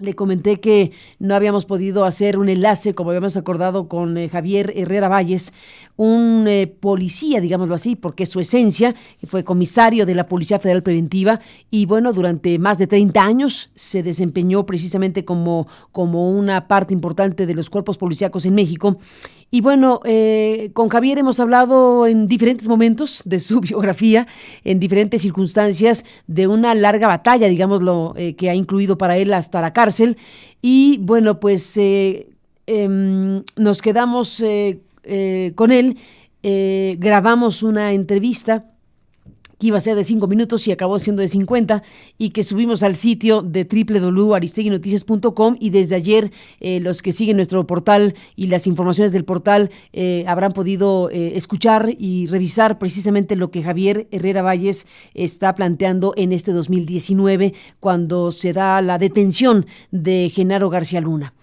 Le comenté que no habíamos podido hacer un enlace, como habíamos acordado con eh, Javier Herrera Valles, un eh, policía, digámoslo así, porque su esencia fue comisario de la Policía Federal Preventiva y bueno, durante más de 30 años se desempeñó precisamente como, como una parte importante de los cuerpos policíacos en México. Y bueno, eh, con Javier hemos hablado en diferentes momentos de su biografía, en diferentes circunstancias, de una larga batalla, digámoslo, eh, que ha incluido para él hasta la cárcel. Y bueno, pues eh, em, nos quedamos con él, grabamos una entrevista que iba a ser de cinco minutos y acabó siendo de 50 y que subimos al sitio de www.aristeguinoticias.com y desde ayer eh, los que siguen nuestro portal y las informaciones del portal eh, habrán podido eh, escuchar y revisar precisamente lo que Javier Herrera Valles está planteando en este 2019 cuando se da la detención de Genaro García Luna.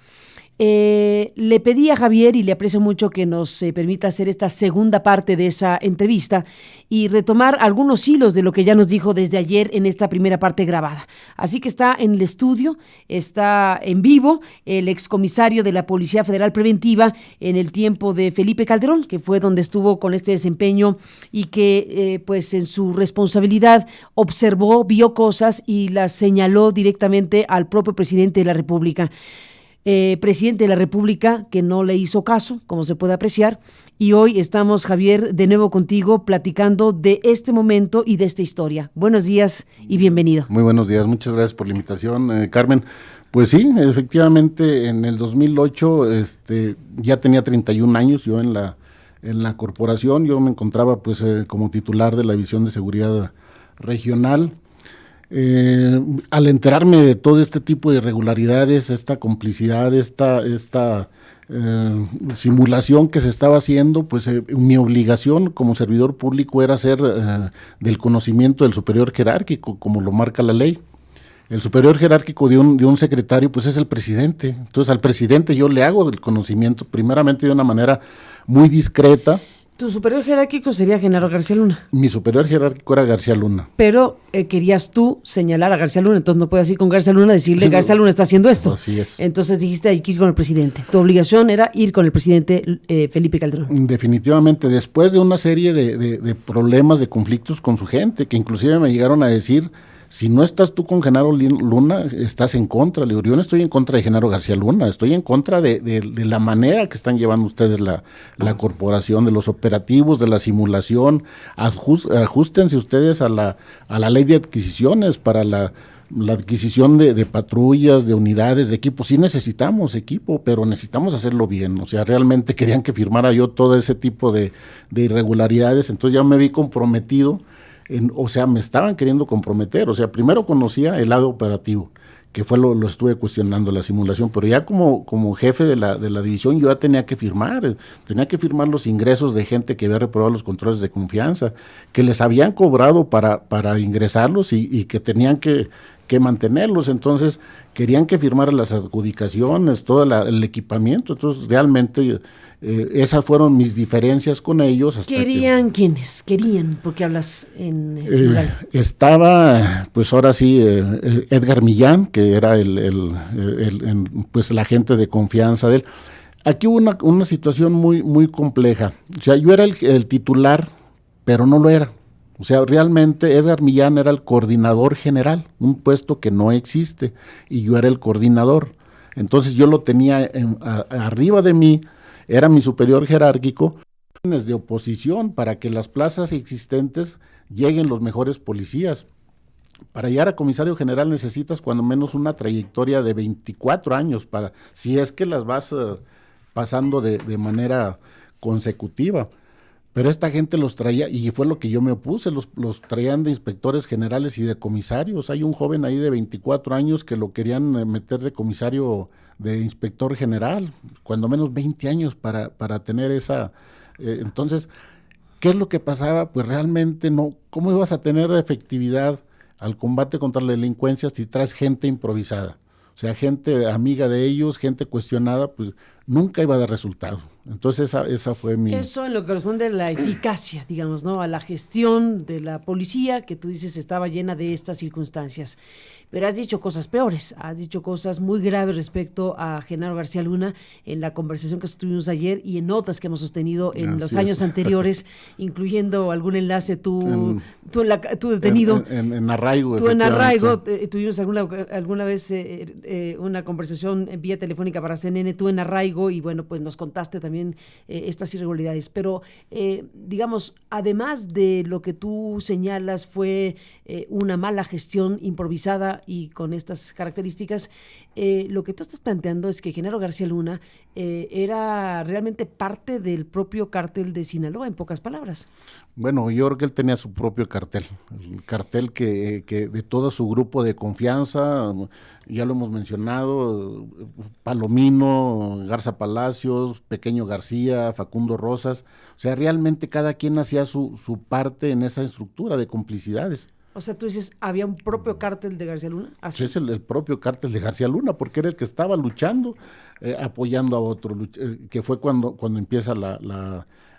Eh, le pedí a Javier y le aprecio mucho que nos eh, permita hacer esta segunda parte de esa entrevista y retomar algunos hilos de lo que ya nos dijo desde ayer en esta primera parte grabada. Así que está en el estudio, está en vivo el excomisario de la Policía Federal Preventiva en el tiempo de Felipe Calderón, que fue donde estuvo con este desempeño y que eh, pues en su responsabilidad observó, vio cosas y las señaló directamente al propio presidente de la República. Eh, presidente de la República que no le hizo caso, como se puede apreciar. Y hoy estamos, Javier, de nuevo contigo platicando de este momento y de esta historia. Buenos días y bienvenido. Muy buenos días, muchas gracias por la invitación, eh, Carmen. Pues sí, efectivamente, en el 2008 este, ya tenía 31 años yo en la, en la corporación, yo me encontraba pues eh, como titular de la División de Seguridad Regional eh, al enterarme de todo este tipo de irregularidades, esta complicidad, esta, esta eh, simulación que se estaba haciendo, pues eh, mi obligación como servidor público era ser del conocimiento del superior jerárquico, como lo marca la ley. El superior jerárquico de un, de un secretario, pues es el presidente. Entonces al presidente yo le hago del conocimiento, primeramente de una manera muy discreta, tu superior jerárquico sería Genaro García Luna. Mi superior jerárquico era García Luna. Pero eh, querías tú señalar a García Luna, entonces no puedes ir con García Luna y decirle, García Luna está haciendo esto. Así es. Entonces dijiste, hay que ir con el presidente. Tu obligación era ir con el presidente eh, Felipe Calderón. Definitivamente, después de una serie de problemas, de conflictos con su gente, que inclusive me llegaron a decir si no estás tú con Genaro Luna, estás en contra. Le digo, yo no estoy en contra de Genaro García Luna, estoy en contra de, la manera que están llevando ustedes la, corporación, de los operativos, de la simulación. ajustense ustedes a la, a la ley de adquisiciones para la, adquisición de, patrullas, de unidades, de equipos. Sí necesitamos equipo, pero necesitamos hacerlo bien. O sea, realmente querían que firmara yo todo ese tipo de irregularidades. Entonces ya me vi comprometido o sea, me estaban queriendo comprometer. O sea, primero conocía el lado operativo, que fue lo, lo estuve cuestionando, la simulación, pero ya como, como jefe de la, de la división yo ya tenía que firmar, tenía que firmar los ingresos de gente que había reprobado los controles de confianza, que les habían cobrado para, para ingresarlos y, y que tenían que, que mantenerlos. Entonces, querían que firmara las adjudicaciones, todo el equipamiento. Entonces, realmente eh, esas fueron mis diferencias con ellos. ¿Querían quiénes? Querían, porque hablas en eh, Estaba, pues ahora sí, eh, Edgar Millán, que era el, pues la gente de confianza de él. Aquí hubo una, una situación muy, muy compleja. O sea, yo era el, titular, pero no lo era. O sea, realmente Edgar Millán era el coordinador general, un puesto que no existe, y yo era el coordinador. Entonces yo lo tenía arriba de mí era mi superior jerárquico, de oposición para que las plazas existentes lleguen los mejores policías. Para llegar a comisario general necesitas cuando menos una trayectoria de 24 años, para, si es que las vas eh, pasando de, de, manera consecutiva. Pero esta gente los traía, y fue lo que yo me opuse, los, los traían de inspectores generales y de comisarios. Hay un joven ahí de 24 años que lo querían eh, meter de comisario de inspector general, cuando menos 20 años para, para tener esa... Eh, entonces, ¿qué es lo que pasaba? Pues realmente no, ¿cómo ibas a tener efectividad al combate contra la delincuencia si traes gente improvisada? O sea, gente amiga de ellos, gente cuestionada, pues nunca iba a dar resultado. Entonces esa, esa fue mi... Eso en lo que corresponde a la eficacia, digamos, ¿no? A la gestión de la policía, que tú dices estaba llena de estas circunstancias. Pero has dicho cosas peores, has dicho cosas muy graves respecto a Genaro García Luna en la conversación que estuvimos ayer y en notas que hemos sostenido en los años anteriores, incluyendo algún enlace tú, tú, detenido. En, arraigo. Tú en arraigo, eh, tuvimos alguna, alguna vez eh, eh, una conversación vía telefónica para CNN, tú en arraigo y bueno, pues nos contaste también estas irregularidades. Pero digamos, además de lo que tú señalas fue una mala gestión improvisada y con estas características, eh, lo que tú estás planteando es que Genaro García Luna eh, era realmente parte del propio cártel de Sinaloa, en pocas palabras. Bueno, yo creo que él tenía su propio cartel, el cartel que, que de todo su grupo de confianza, ya lo hemos mencionado, Palomino, Garza Palacios, Pequeño García, Facundo Rosas, o sea, realmente cada quien hacía su, su parte en esa estructura de complicidades. O sea, tú dices, ¿había un propio cártel de García Luna? Sí, es el, propio cártel de García Luna, porque era el que estaba luchando, eh, apoyando a otro, eh, que fue cuando, cuando empieza la,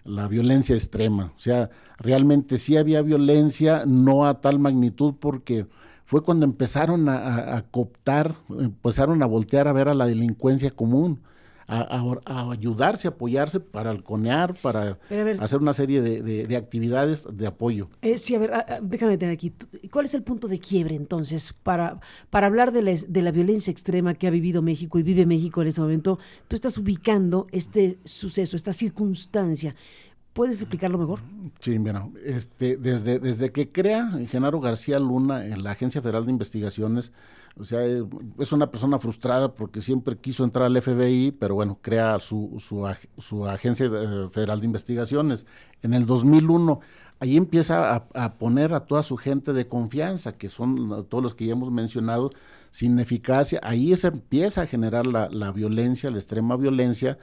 la, violencia extrema. O sea, realmente sí había violencia, no a tal magnitud, porque fue cuando empezaron a, a cooptar, empezaron a voltear a ver a la delincuencia común a, ayudarse, a apoyarse para halconear, para hacer una serie de, actividades de apoyo. Eh, sí, a ver, déjame tener aquí. ¿Cuál es el punto de quiebre entonces para, para hablar de la, de la violencia extrema que ha vivido México y vive México en este momento? Tú estás ubicando este suceso, esta circunstancia. ¿Puedes explicarlo mejor? Sí, bueno, este, desde, desde que crea Genaro García Luna en la Agencia Federal de Investigaciones, o sea, eh, es una persona frustrada porque siempre quiso entrar al FBI, pero bueno, crea su, su, Agencia eh, Federal de Investigaciones. En el 2001, ahí empieza a, poner a toda su gente de confianza, que son todos los que ya hemos mencionado, sin eficacia. Ahí se empieza a generar la, la violencia, la extrema violencia,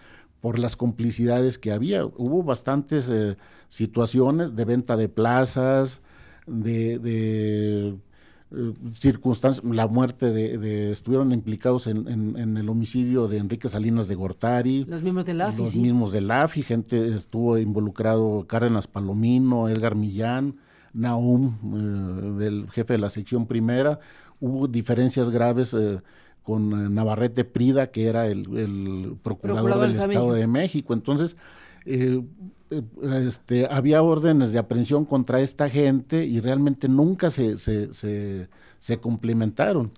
por las complicidades que había. Hubo bastantes eh, situaciones de venta de plazas, de, de eh, circunstancias, la muerte de, estuvieron implicados en, en, el homicidio de Enrique Salinas de Gortari. Los mismos del AFI. Los mismos del AFI, gente estuvo involucrado, Cárdenas Palomino, Edgar Millán, Naum, eh, del jefe de la sección primera. Hubo diferencias graves con eh, Navarrete Prida, que era el, procurador, del Estado de México. Entonces, eh, eh, este, había órdenes de aprehensión contra esta gente y realmente nunca se, se, se, se complementaron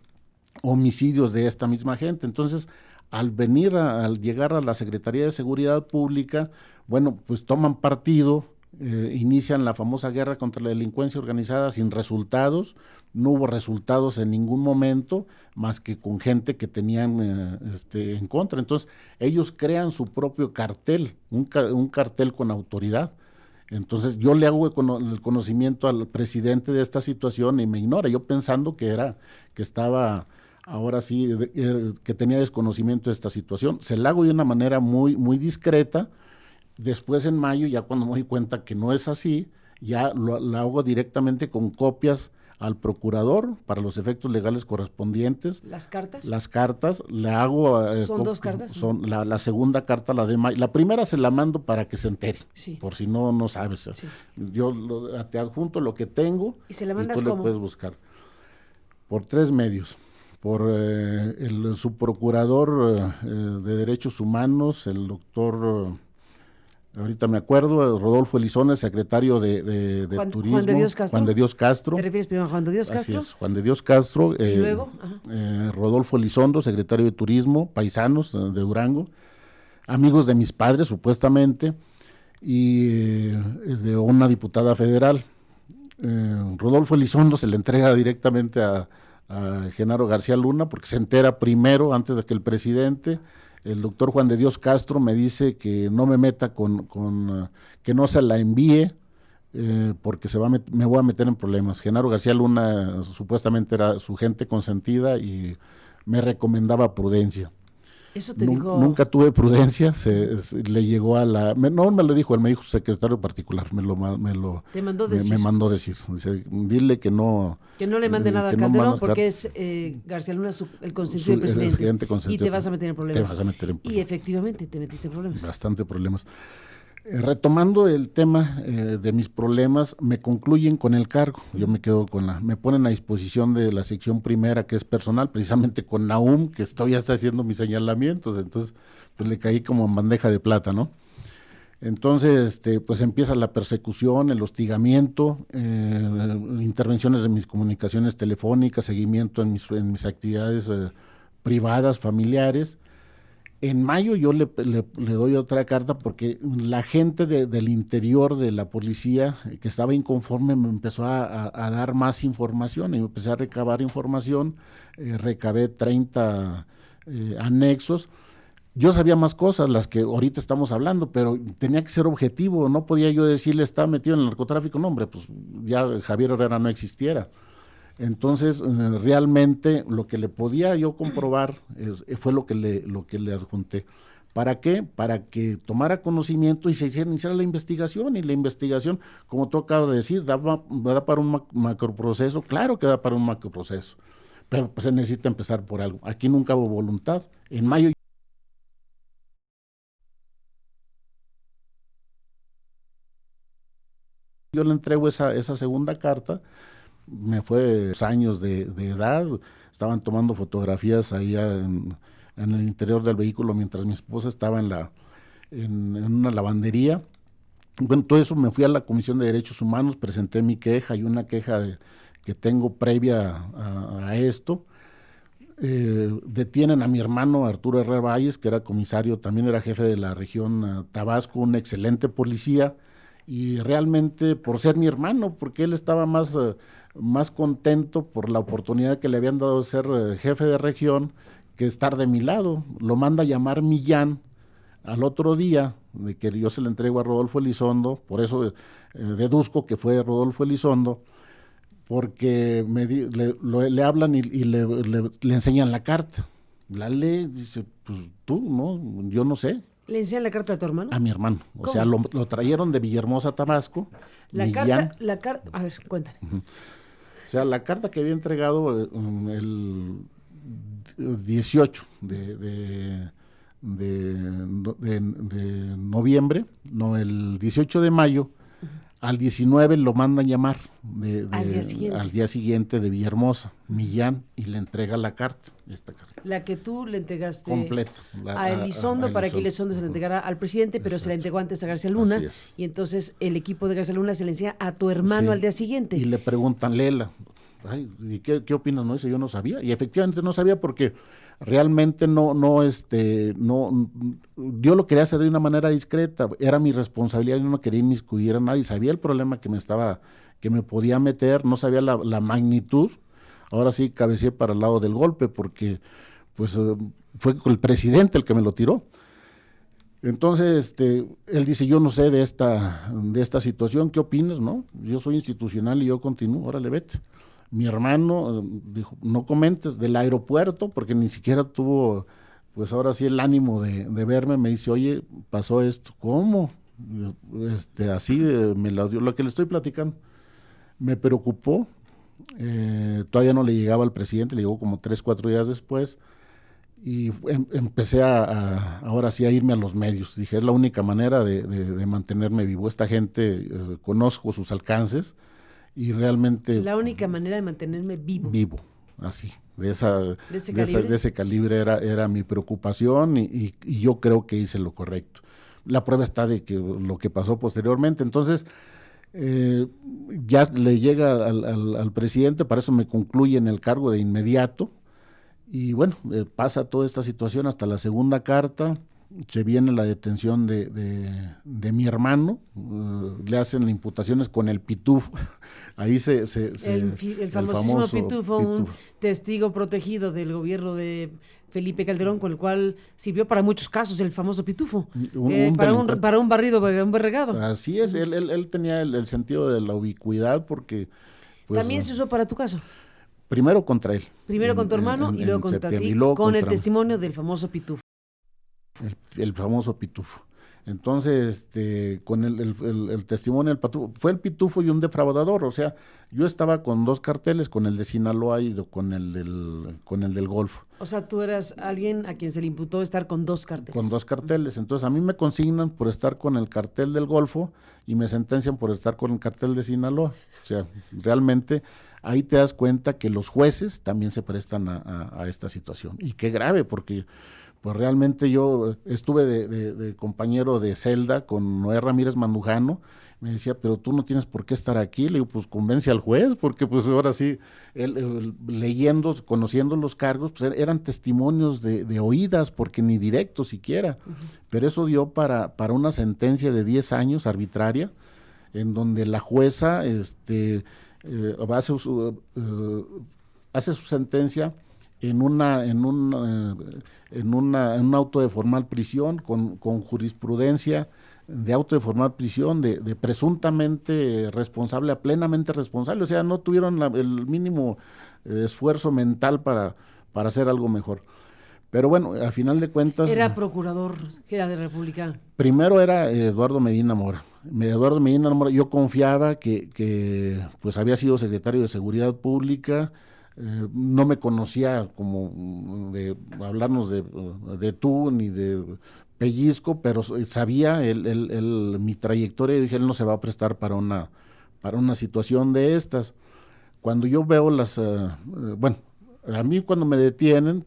homicidios de esta misma gente. Entonces, al venir, al llegar a la Secretaría de Seguridad Pública, bueno, pues toman partido eh, inician la famosa guerra contra la delincuencia organizada sin resultados, no hubo resultados en ningún momento más que con gente que tenían eh, este, en contra. Entonces ellos crean su propio cartel, un, cartel con autoridad. Entonces yo le hago el conocimiento al presidente de esta situación y me ignora, yo pensando que era, que estaba ahora sí, eh, que tenía desconocimiento de esta situación. Se la hago de una manera muy, muy discreta, Después en mayo, ya cuando me doy cuenta que no es así, ya lo, la hago directamente con copias al procurador para los efectos legales correspondientes. ¿Las cartas? Las cartas, le hago... Eh, ¿Son dos cartas? Son la, segunda carta, la de mayo. La primera se la mando para que se entere, por si no, no sabes. Yo te adjunto lo que tengo y, se la mandas y tú puedes buscar. Por tres medios. Por eh, el subprocurador eh, de Derechos Humanos, el doctor ahorita me acuerdo, Rodolfo Elizones, secretario de, Turismo. Juan de Dios Castro. Juan de Dios Castro. ¿Te refieres primero a Juan de Dios Castro? Así es, Juan de Dios Castro. ¿Y eh, luego? Eh, Rodolfo Elizondo, secretario de Turismo, paisanos de Durango, amigos de mis padres, supuestamente, y eh, de una diputada federal. Rodolfo Elizondo se le entrega directamente a, a Genaro García Luna porque se entera primero, antes de que el presidente el doctor Juan de Dios Castro me dice que no me meta con, con eh, que no se la envíe, eh, porque se va me voy a meter en problemas. Genaro García Luna supuestamente era su gente consentida y me recomendaba prudencia. Eso te dijo... Nunca tuve prudencia, se, le llegó a la... no me lo dijo, él me dijo secretario particular, me lo, me lo ¿Te mandó decir? Me, mandó decir. Dice, dile que no... Que no le mande nada a Calderón porque es eh, García Luna el consentido del presidente. y te vas a meter en problemas. Te vas a meter en problemas. Y efectivamente te metiste en problemas. Bastante problemas. Eh, retomando el tema eh, de mis problemas, me concluyen con el cargo. Yo me quedo con la, me ponen a disposición de la sección primera que es personal, precisamente con Naum, que todavía está haciendo mis señalamientos, entonces pues le caí como en bandeja de plata, ¿no? Entonces, este, pues empieza la persecución, el hostigamiento, eh, intervenciones de mis comunicaciones telefónicas, seguimiento en en mis actividades privadas, familiares, en mayo yo le, doy otra carta porque la gente del interior de la policía que estaba inconforme me empezó a, dar más información y empecé a recabar información, eh, recabé 30 eh, anexos. Yo sabía más cosas, las que ahorita estamos hablando, pero tenía que ser objetivo, no podía yo decirle está metido en el narcotráfico, no hombre, pues ya Javier Herrera no existiera. Entonces, eh, realmente lo que le podía yo comprobar fue lo que le, lo que le adjunté. ¿Para qué? Para que tomara conocimiento y se hiciera, la investigación. Y la investigación, como tú acabas de decir, da, da para un macroproceso. Claro que da para un macroproceso. Pero pues, se necesita empezar por algo. Aquí nunca hubo voluntad. En mayo yo le entrego esa, esa segunda carta me fue años de, edad, estaban tomando fotografías ahí en, el interior del vehículo mientras mi esposa estaba en, la, en, una lavandería. Bueno, todo eso me fui a la Comisión de Derechos Humanos, presenté mi queja y una queja que tengo previa a, esto. Eh, detienen a mi hermano Arturo Herrera Valles, que era comisario, también era jefe de la región eh, Tabasco, un excelente policía, y realmente por ser mi hermano, porque él estaba más... Eh, más contento por la oportunidad que le habían dado de ser eh, jefe de región que estar de mi lado. Lo manda a llamar Millán al otro día de que yo se le entrego a Rodolfo Elizondo, por eso eh, deduzco que fue Rodolfo Elizondo, porque me le, hablan y, le, enseñan la carta. La lee, dice, pues tú, ¿no? Yo no sé. ¿Le enseñan la carta a tu hermano? A mi hermano. O sea, lo, trajeron de Villahermosa, Tabasco. La carta, la carta, a ver, cuéntale. O sea, la carta que había entregado um, el 18 de, de, de, noviembre, no, el 18 de mayo, al 19 lo mandan llamar de, al, día siguiente. de Villahermosa, Millán, y le entrega la carta, esta carta. La que tú le entregaste Completa, a Elizondo para que Elizondo se la entregara al presidente, pero se la entregó antes a García Luna. Y entonces el equipo de García Luna se le enseña a tu hermano al día siguiente. Y le preguntan, Lela, ¿y qué, qué opinas? No dice, yo no sabía. Y efectivamente no sabía porque realmente no, no, este, no, yo lo quería hacer de una manera discreta, era mi responsabilidad, yo no quería inmiscuir a nadie, sabía el problema que me estaba, que me podía meter, no sabía la, magnitud, ahora sí cabeceé para el lado del golpe, porque pues eh, fue el presidente el que me lo tiró. Entonces, este, él dice, yo no sé de esta, de esta situación, ¿qué opinas? No, yo soy institucional y yo continúo, órale, vete mi hermano eh, dijo, no comentes del aeropuerto, porque ni siquiera tuvo, pues ahora sí el ánimo de, verme, me dice, oye, pasó esto, ¿cómo? Este, así eh, me lo dio, lo que le estoy platicando. Me preocupó, eh, todavía no le llegaba al presidente, le llegó como tres, cuatro días después, y em, empecé a, ahora sí a irme a los medios. Dije, es la única manera de, mantenerme vivo. Esta gente, conozco sus alcances, y realmente... La única manera de mantenerme vivo. Vivo, así, de, esa, ¿De, ese, calibre? era, era mi preocupación y, yo creo que hice lo correcto. La prueba está de que lo que pasó posteriormente, entonces... Eh, ya le llega al, presidente, para eso me concluye en el cargo de inmediato, y bueno, eh, pasa toda esta situación hasta la segunda carta, se viene la detención de, de, mi hermano, uh, le hacen imputaciones con el pitufo, ahí se... se, el, famosísimo pitufo, un testigo protegido del gobierno de Felipe Calderón, con el cual sirvió para muchos casos el famoso pitufo, eh, para, un, para un barrido, un berregado. Así es, él, él, tenía el, sentido de la ubicuidad porque... Pues, ¿También se usó para tu caso? Primero contra él. Primero con tu hermano y luego contra ti, con el testimonio del famoso pitufo. El famoso pitufo. Entonces, este, con el, testimonio del pitufo, fue el pitufo y un defraudador, o sea, yo estaba con dos carteles, con el de Sinaloa y con el del, con el del Golfo. O sea, tú eras alguien a quien se le imputó estar con dos carteles. Con dos carteles, entonces a mí me consignan por estar con el cartel del Golfo y me sentencian por estar con el cartel de Sinaloa. O sea, realmente ahí te das cuenta que los jueces también se prestan a esta situación. Y qué grave, porque pues realmente yo estuve de, compañero de celda con Noé Ramírez Mandujano, me decía, pero tú no tienes por qué estar aquí, le digo, pues convence al juez, porque pues ahora sí, él, leyendo, conociendo los cargos, pues er, eran testimonios de, oídas, porque ni directo siquiera, pero eso dio para, para una sentencia de 10 años arbitraria, en donde la jueza este, eh, hace, su, eh, hace su sentencia en una en un eh, en una en un auto de formal prisión con, con jurisprudencia de auto de formal prisión de, de, presuntamente responsable a plenamente responsable. O sea no tuvieron el mínimo eh, esfuerzo mental para para hacer algo mejor. Pero bueno al final de cuentas era procurador era de República. primero era Eduardo Medina Mora. Eduardo Medina Mora yo confiaba que que pues había sido secretario de seguridad pública eh, no me conocía como de hablarnos de, tú ni de pellizco, pero sabía el, mi trayectoria y dije, él no se va a prestar para una, para una situación de estas. Cuando yo veo las, eh, eh, bueno, a mí cuando me detienen,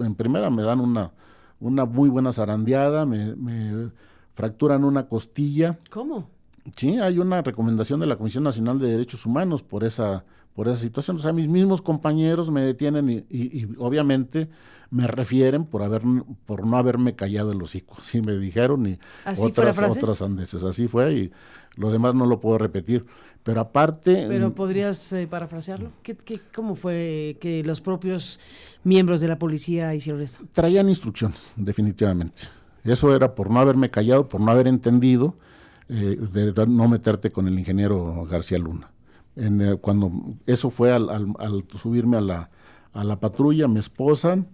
en primera me dan una, una muy buena zarandeada, me, me fracturan una costilla. ¿Cómo? Sí, hay una recomendación de la Comisión Nacional de Derechos Humanos por esa por esa situación. O sea, mis mismos compañeros me detienen y, obviamente me refieren por haber por no haberme callado el hocico. Así me dijeron y otras, otras andeses. Así fue y lo demás no lo puedo repetir. Pero aparte... Pero podrías eh, parafrasearlo. ¿Qué, qué, cómo fue que los propios miembros de la policía hicieron esto? Traían instrucciones, definitivamente. Eso era por no haberme callado, por no haber entendido, eh, de no meterte con el ingeniero García Luna. Eh, cuando eso fue al, subirme a la, a la patrulla, me esposan,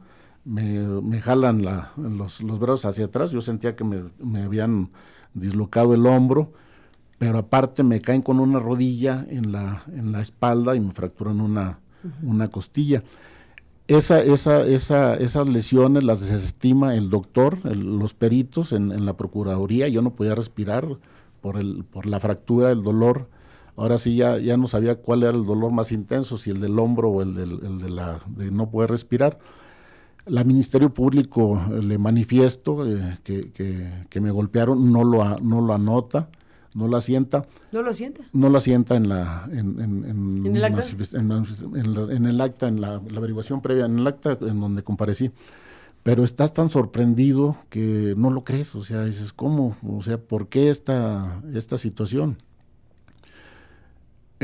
me, jalan los, brazos hacia atrás, yo sentía que me, habían dislocado el hombro, pero aparte me caen con una rodilla en la, en la espalda y me fracturan una, una costilla. Esa, esa, esa, esas lesiones las desestima el doctor, los peritos en, en, la Procuraduría, yo no podía respirar por, el, por la fractura, el dolor Ahora sí ya, ya no sabía cuál era el dolor más intenso, si el del hombro o el, de, la, de no poder respirar. La Ministerio Público eh, le manifiesto eh, que, que, me golpearon, no lo, no lo anota, no lo asienta. ¿No lo asienta? No lo asienta en la en, en, el acta, en, el acta, en la, averiguación previa, en el acta en donde comparecí. Pero estás tan sorprendido que no lo crees, o sea, dices, ¿cómo? O sea, ¿por qué esta, esta situación?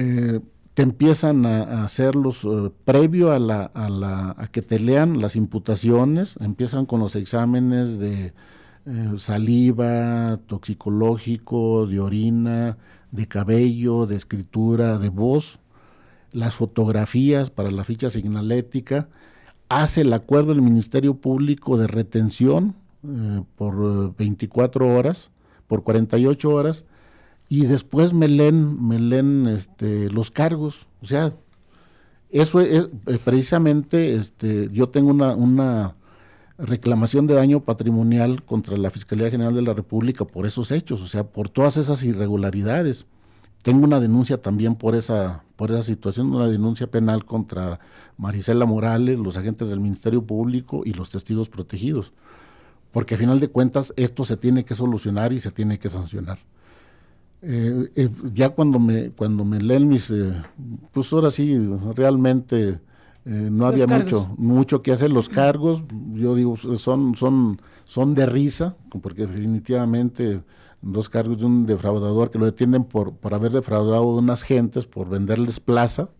Eh, te empiezan a, hacerlos eh, previo a, la, a, la, a que te lean las imputaciones, empiezan con los exámenes de eh, saliva, toxicológico, de orina, de cabello, de escritura, de voz, las fotografías para la ficha signalética, hace el acuerdo del Ministerio Público de retención eh, por 24 horas, por 48 horas, y después me leen, me leen este, los cargos. O sea, eso es, eh, precisamente, este, yo tengo una, una reclamación de daño patrimonial contra la Fiscalía General de la República por esos hechos, o sea, por todas esas irregularidades. Tengo una denuncia también por esa, por esa situación, una denuncia penal contra Marisela Morales, los agentes del Ministerio Público y los testigos protegidos. Porque a final de cuentas esto se tiene que solucionar y se tiene que sancionar. Eh, eh, ya cuando me cuando me leen mis eh, pues ahora sí realmente no había mucho mucho que hacer. Los cargos yo digo son son son de risa porque definitivamente dos cargos de un defraudador que lo detienen por por haber defraudado a unas gentes por venderles plaza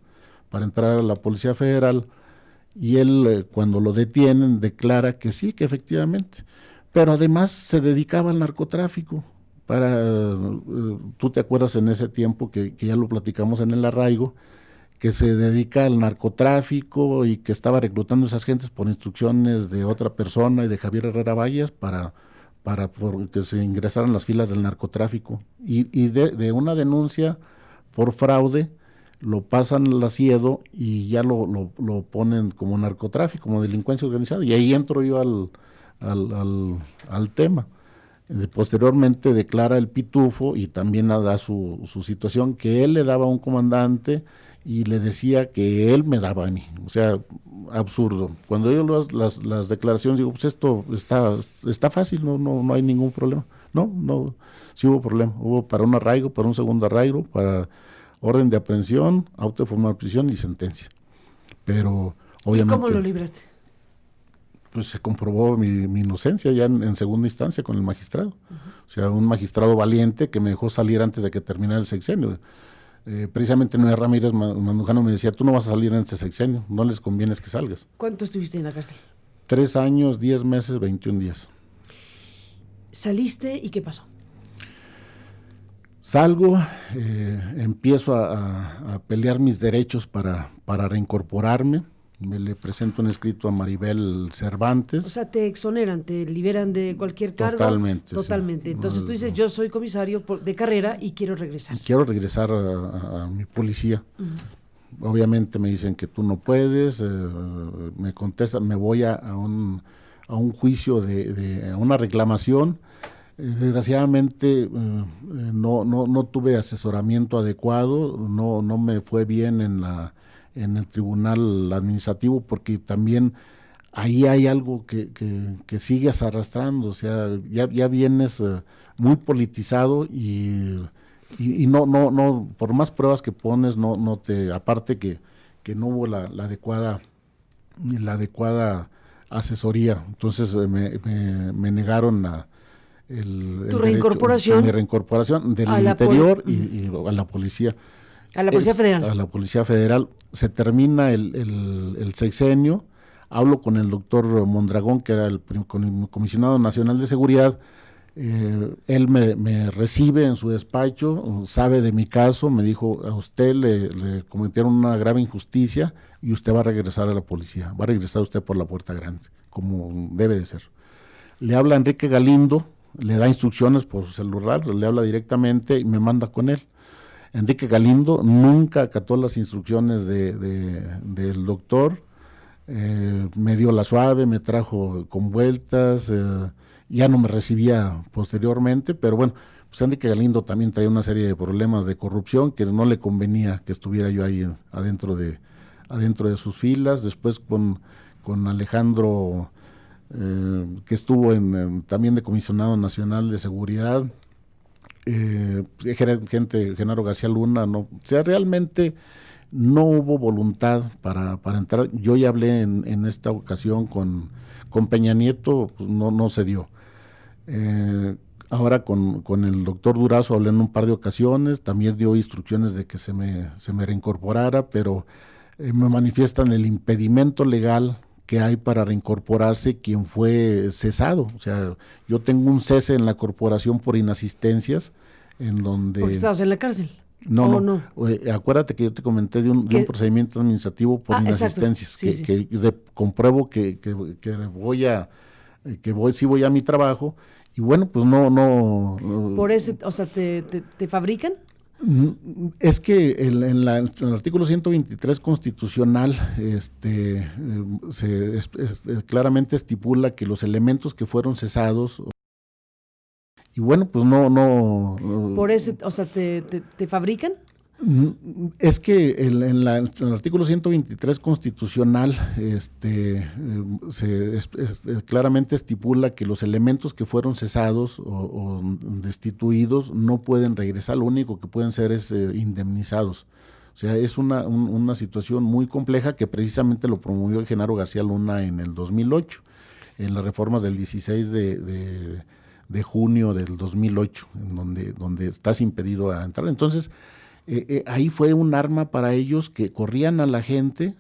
para entrar a la policía federal y él cuando lo detienen declara que sí que efectivamente. Pero además se dedicaba al narcotráfico para, eh, tú te acuerdas en ese tiempo que, ya lo platicamos en el arraigo, que se dedica al narcotráfico y que estaba reclutando a esas gentes por instrucciones de otra persona y de Javier Herrera Valles para, para que se ingresaran las filas del narcotráfico. Y, de, una denuncia por fraude lo pasan al asiedo y ya lo, lo, ponen como narcotráfico, como delincuencia organizada. Y ahí entro yo al, al, al tema. Posteriormente declara el pitufo y también da su, su, situación que él le daba a un comandante y le decía que él me daba a mí. O sea, absurdo. Cuando yo las, las, las declaraciones digo, pues esto está, está fácil, no, no, no hay ningún problema. No, no, sí hubo problema. Hubo para un arraigo, para un segundo arraigo, para orden de aprehensión, auto de formal prisión y sentencia. Pero obviamente... ¿Cómo lo libraste? Pues se comprobó mi, mi inocencia ya en, en, segunda instancia con el magistrado. Uh -huh. O sea, un magistrado valiente que me dejó salir antes de que terminara el sexenio. Eh, precisamente Noé Ramírez Mandujano me decía, tú no vas a salir en este sexenio, no les conviene que salgas. ¿Cuánto estuviste en la cárcel? Tres años, diez meses, 21 días. ¿Saliste y qué pasó? Salgo, eh, empiezo a, a, a, pelear mis derechos para, para reincorporarme me le presento un escrito a Maribel Cervantes. O sea, te exoneran, te liberan de cualquier cargo. Totalmente. Totalmente. Sí. Entonces tú dices, yo soy comisario de carrera y quiero regresar. Quiero regresar a, a mi policía. Uh -huh. Obviamente me dicen que tú no puedes, eh, me contestan, me voy a, a, un, a un juicio de, de a una reclamación. Desgraciadamente eh, no, no, no tuve asesoramiento adecuado, no, no me fue bien en la en el tribunal administrativo porque también ahí hay algo que, que, que sigues arrastrando, o sea, ya, ya vienes uh, muy politizado y, y, y, no, no, no, por más pruebas que pones, no, no te, aparte que, que no hubo la, la adecuada, la adecuada asesoría, entonces eh, me, me, me, negaron a el, tu el reincorporación, derecho, mi reincorporación del interior y, y a la policía. A la Policía es, Federal. A la Policía Federal. Se termina el, sexenio, hablo con el doctor Mondragón, que era el comisionado nacional de seguridad, eh, él me, me, recibe en su despacho, sabe de mi caso, me dijo, a usted le, le, cometieron una grave injusticia y usted va a regresar a la policía, va a regresar usted por la puerta grande, como debe de ser. Le habla Enrique Galindo, le da instrucciones por celular, le habla directamente y me manda con él. Enrique Galindo nunca acató las instrucciones de, de, del doctor, eh, me dio la suave, me trajo con vueltas, eh, ya no me recibía posteriormente, pero bueno, pues Enrique Galindo también traía una serie de problemas de corrupción que no le convenía que estuviera yo ahí adentro de, adentro de sus filas, después con, con Alejandro, eh, que estuvo en, también de comisionado nacional de seguridad, eh, gente, Genaro García Luna, o sea, realmente no hubo voluntad para, entrar. Yo ya hablé en, esta ocasión con, Peña Nieto, pues no, no se dio. Eh, ahora con, el doctor Durazo hablé en un par de ocasiones, también dio instrucciones de que se me, se me reincorporara, pero eh, me manifiestan el impedimento legal que hay para reincorporarse quien fue cesado. O sea, yo tengo un cese en la corporación por inasistencias, en donde... Porque estabas en la cárcel. No, no, no. Eh, acuérdate que yo te comenté de un, de un procedimiento administrativo por ah, inasistencias, sí, que, sí. que de, compruebo que, que, que, voy a, que voy, sí voy a mi trabajo, y bueno, pues no, no. Por ese, o sea, ¿te, te, te fabrican? Es que el, en, la, en, el artículo 123 constitucional este, se es, es, claramente estipula que los elementos que fueron cesados y bueno, pues no, no. Por ese, o sea, ¿te, te, te fabrican? Es que el, en, la, en, el artículo 123 constitucional este, se es, es, claramente estipula que los elementos que fueron cesados o, destituidos no pueden regresar, lo único que pueden ser es eh, indemnizados. O sea, es una, un, una situación muy compleja que precisamente lo promovió Genaro García Luna en el 2008, en las reformas del 16 de, de, de junio del 2008, en donde, donde estás impedido a entrar. Entonces, eh, eh, ahí fue un arma para ellos que corrían a la gente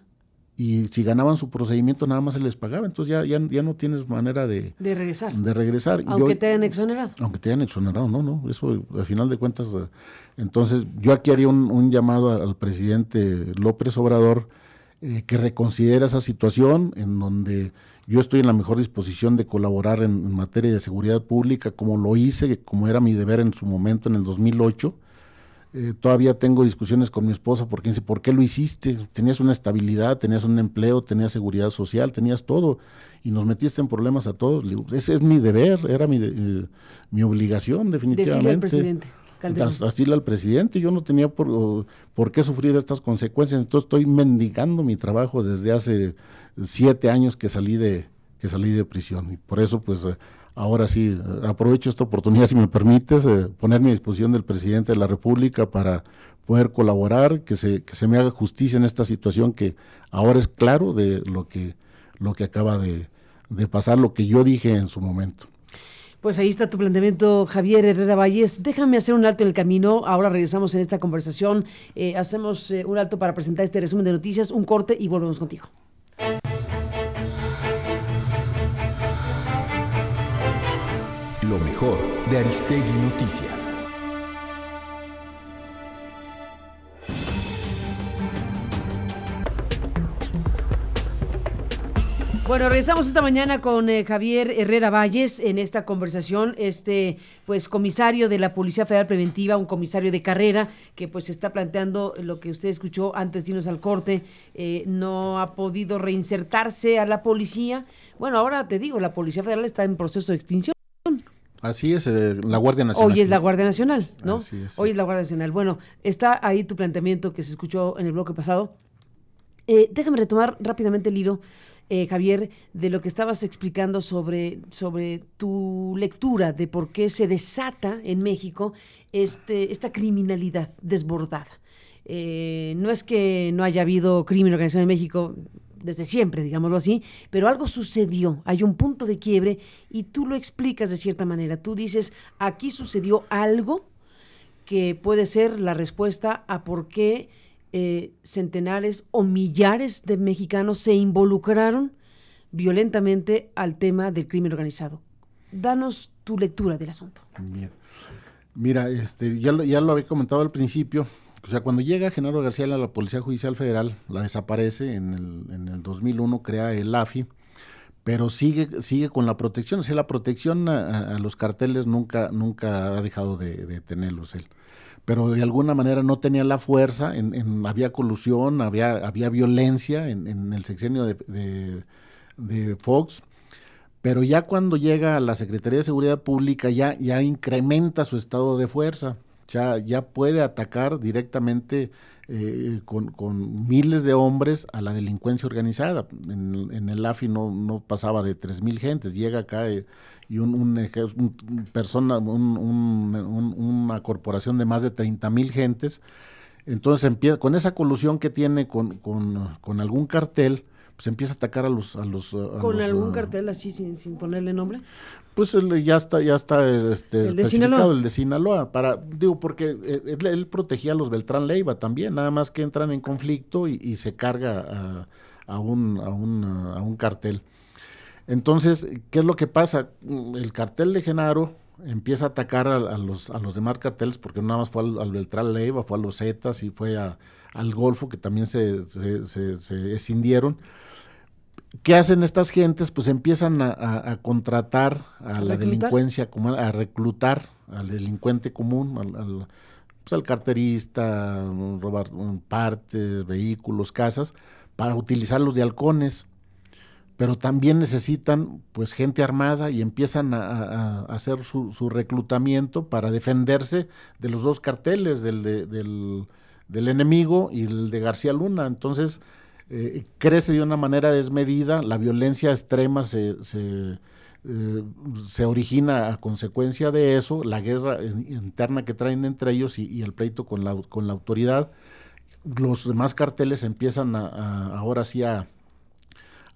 y si ganaban su procedimiento nada más se les pagaba, entonces ya, ya, ya no tienes manera de, de regresar. De regresar. Aunque yo, te hayan exonerado. Aunque te hayan exonerado, no, no, eso al final de cuentas, entonces yo aquí haría un, un llamado al presidente López Obrador eh, que reconsidera esa situación en donde yo estoy en la mejor disposición de colaborar en, materia de seguridad pública, como lo hice, como era mi deber en su momento en el 2008. Eh, todavía tengo discusiones con mi esposa porque dice, ¿por qué lo hiciste? Tenías una estabilidad, tenías un empleo, tenías seguridad social, tenías todo y nos metiste en problemas a todos. ese es mi deber, era mi, eh, mi obligación definitivamente. Decirle al presidente. Decirle al presidente, yo no tenía por, por qué sufrir estas consecuencias, entonces estoy mendigando mi trabajo desde hace siete años que salí de, que salí de prisión y por eso pues eh, ahora sí aprovecho esta oportunidad si me permites eh, ponerme a disposición del presidente de la República para poder colaborar, que se, que se me haga justicia en esta situación que ahora es claro de lo que, lo que acaba de, de pasar, lo que yo dije en su momento. Pues ahí está tu planteamiento, Javier Herrera Valles. Déjame hacer un alto en el camino. Ahora regresamos en esta conversación. Eh, hacemos un alto para presentar este resumen de noticias, un corte y volvemos contigo. De Aristegui Noticias. Bueno, regresamos esta mañana con eh, Javier Herrera Valles en esta conversación, este pues comisario de la Policía Federal Preventiva, un comisario de carrera que pues está planteando lo que usted escuchó antes de irnos al corte, eh, no ha podido reinsertarse a la policía. Bueno, ahora te digo, la Policía Federal está en proceso de extinción. Así es, eh, la Guardia Nacional. Hoy es la Guardia Nacional, ¿no? Hoy es la Guardia Nacional. Bueno, está ahí tu planteamiento que se escuchó en el bloque pasado. Eh, déjame retomar rápidamente el hilo, eh, Javier, de lo que estabas explicando sobre, sobre tu lectura de por qué se desata en México este, esta criminalidad desbordada. no es que no haya habido crimen organizado en México, desde siempre, digámoslo así, pero algo sucedió, hay un punto de quiebre y tú lo explicas de cierta manera. Tú dices, aquí sucedió algo que puede ser la respuesta a por qué eh, centenares o millares de mexicanos se involucraron violentamente al tema del crimen organizado. Danos tu lectura del asunto. Mira, este, ya, ya lo había comentado al principio, o sea, cuando llega Genaro García a la Policía Judicial Federal, la desaparece, en el, en el 2001 crea el AFI, pero sigue, sigue con la protección, o sea, la protección a, los carteles nunca, nunca ha dejado de, tenerlos él. Pero de alguna manera no tenía la fuerza, había colusión, había, había violencia en, el sexenio de, de, Fox, pero ya cuando llega a la Secretaría de Seguridad Pública ya, ya incrementa su estado de fuerza ya, ya puede atacar directamente eh, con, miles de hombres a la delincuencia organizada. En, el AFI no, no, pasaba de tres mil gentes, llega acá eh, y un, persona, una corporación de más de 30 mil gentes. Entonces empieza, con esa colusión que tiene con, con algún cartel, pues empieza a atacar a los... A los ¿Con algún ah, cartel así sin, sin ponerle nombre? Pues ya está, ya está este, ¿El especificado el de Sinaloa, para, digo, porque eh, él, protegía a los Beltrán Leiva también, nada más que entran en conflicto y, se carga a, un, a, un, a un cartel. Entonces, ¿qué es lo que pasa? El cartel de Genaro empieza a atacar a, los, a los demás carteles, porque no nada más fue al, Beltrán Leiva, fue a los Zetas y fue al Golfo, que también se, se, se, se escindieron ¿Qué hacen estas gentes? Pues empiezan a, contratar a la delincuencia, a reclutar al delincuente común, al, pues al carterista, robar partes, vehículos, casas, para utilizarlos de halcones. Pero también necesitan pues gente armada y empiezan a, hacer su, reclutamiento para defenderse de los dos carteles, del, del, del enemigo y el de García Luna. Entonces, eh, crece de una manera desmedida, la violencia extrema se, se, eh, se, origina a consecuencia de eso, la guerra interna que traen entre ellos y, el pleito con la, con la autoridad. Los demás carteles empiezan a, ahora sí a,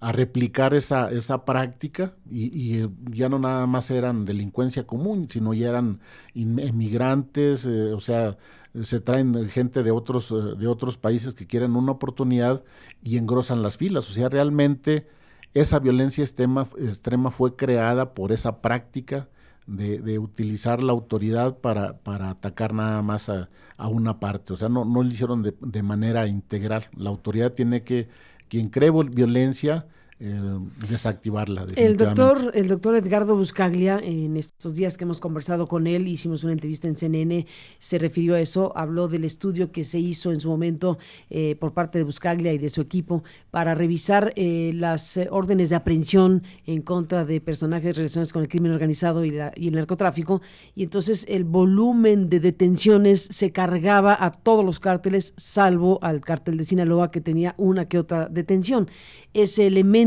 a replicar esa, esa práctica y, eh, ya no nada más eran delincuencia común, sino ya eran inmigrantes, o sea, se traen gente de otros, eh, de otros países que quieren una oportunidad y engrosan las filas. O sea, realmente esa violencia extrema, extrema fue creada por esa práctica de, utilizar la autoridad para, para atacar nada más a, una parte. O sea, no, no lo hicieron de, de, manera integral. La autoridad tiene que quien cree violencia, eh, desactivarla. El doctor, el doctor Edgardo Buscaglia, en estos días que hemos conversado con él, hicimos una entrevista en CNN, se refirió a eso, habló del estudio que se hizo en su momento eh, por parte de Buscaglia y de su equipo para revisar eh, las órdenes de aprehensión en contra de personajes relacionados con el crimen organizado y, la, y el narcotráfico, y entonces el volumen de detenciones se cargaba a todos los cárteles, salvo al cártel de Sinaloa que tenía una que otra detención. Ese elemento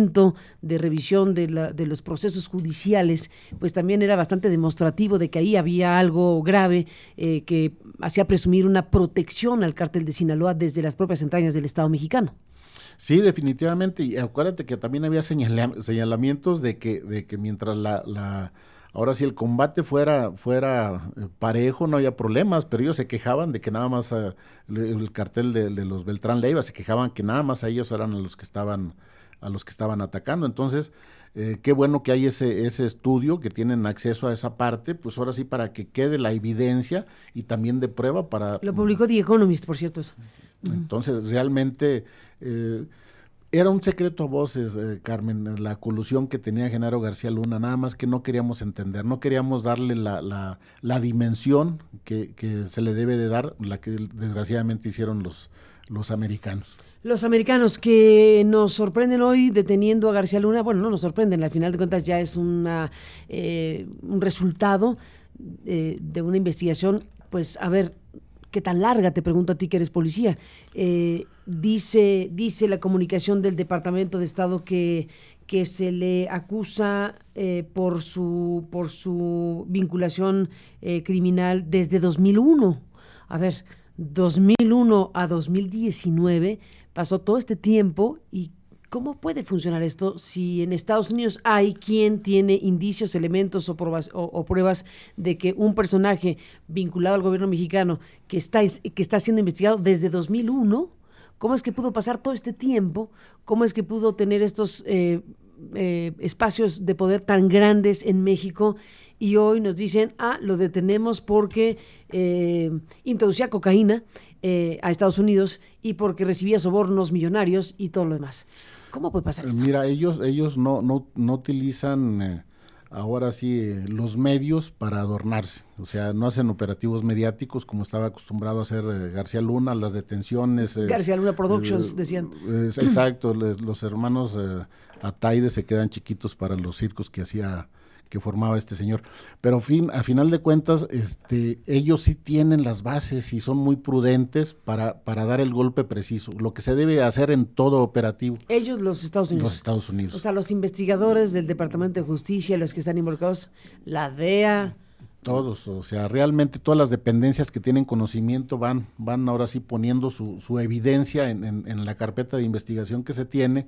de revisión de, los procesos judiciales, pues también era bastante demostrativo de que ahí había algo grave eh, que hacía presumir una protección al cártel de Sinaloa desde las propias entrañas del Estado mexicano. Sí, definitivamente. Y acuérdate que también había señalamientos de que, de que mientras la, ahora si el combate fuera, fuera eh, parejo, no había problemas, pero ellos se quejaban de que nada más eh, el, cartel de, de, los Beltrán Leiva, se quejaban que nada más a ellos eran los que estaban a los que estaban atacando. Entonces, eh, qué bueno que hay ese, ese estudio, que tienen acceso a esa parte, pues ahora sí para que quede la evidencia y también de prueba para... Lo publicó The Economist, por cierto. Eso. Entonces, realmente... Eh, era un secreto a voces, eh, Carmen, la colusión que tenía Genaro García Luna, nada más que no queríamos entender, no queríamos darle la, la, la dimensión que, que, se le debe de dar, la que desgraciadamente hicieron los, los americanos. Los americanos que nos sorprenden hoy deteniendo a García Luna, bueno, no nos sorprenden, al final de cuentas ya es una, eh, un resultado eh, de una investigación, pues a ver, ¿qué tan larga? Te pregunto a ti que eres policía. Eh, dice, dice la comunicación del Departamento de Estado que, que se le acusa por, su, por su vinculación criminal desde 2001. A ver, 2001 a 2019 pasó todo este tiempo y ¿Cómo puede funcionar esto si en Estados Unidos hay quien tiene indicios, elementos o pruebas, o, pruebas de que un personaje vinculado al gobierno mexicano que está, que está siendo investigado desde 2001, cómo es que pudo pasar todo este tiempo? ¿Cómo es que pudo tener estos eh, eh, espacios de poder tan grandes en México? Y hoy nos dicen, ah, lo detenemos porque eh, introducía cocaína eh, a Estados Unidos y porque recibía sobornos millonarios y todo lo demás. ¿Cómo puede pasar esto? Mira, ellos, ellos no, no, no utilizan eh, ahora sí eh, los medios para adornarse. O sea, no hacen operativos mediáticos como estaba acostumbrado a hacer García Luna, las detenciones. García Luna Productions, decían. exacto, los hermanos Ataide se quedan chiquitos para los circos que hacía que formaba este señor. Pero fin, a final de cuentas, este, ellos sí tienen las bases y son muy prudentes para, para dar el golpe preciso, lo que se debe hacer en todo operativo. Ellos, los Estados Unidos. Los Estados Unidos. O sea, los investigadores del Departamento de Justicia, los que están involucrados, la DEA. Todos, o sea, realmente todas las dependencias que tienen conocimiento van, van ahora sí poniendo su, su evidencia en, en la carpeta de investigación que se tiene